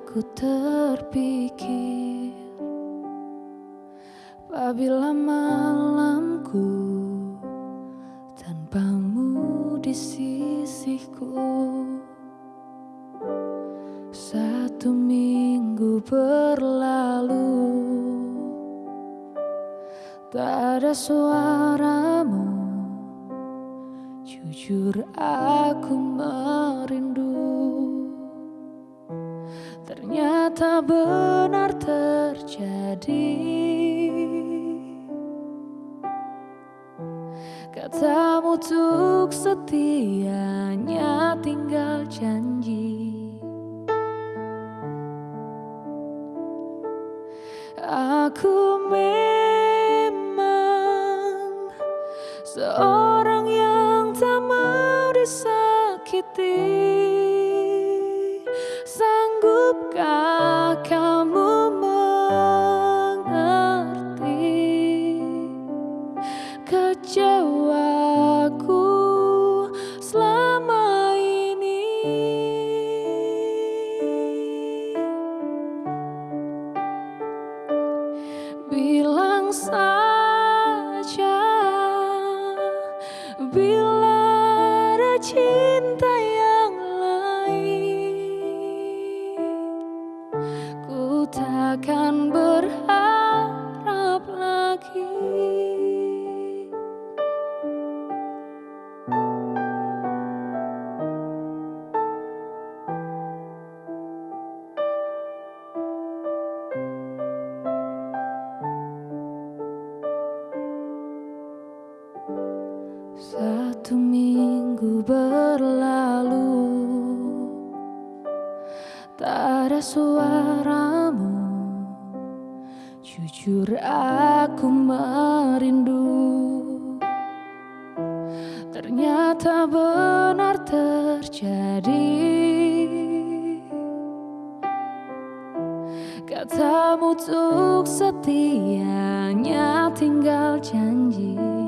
aku terpikir Apabila malamku tanpamu di sisiku Satu minggu berlalu Tak ada suaramu Jujur aku merindu Ternyata benar terjadi. Katamu untuk setianya tinggal janji. Aku memang seorang yang tak mau disakiti Satu minggu berlalu Tak ada suaramu. Jujur aku merindu. Ternyata benar terjadi. Katamu untuk setianya tinggal janji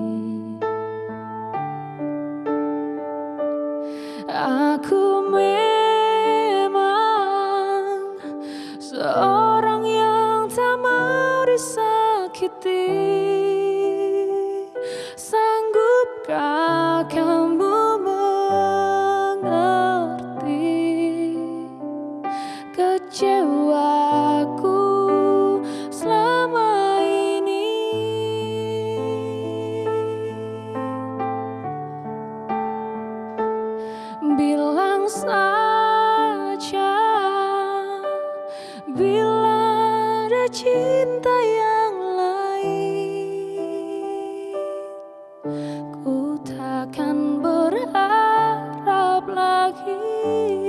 Seorang yang tak mau disakiti. Sanggupkah kamu mengerti Kecewaku? cinta yang lain. Ku takkan berharap lagi.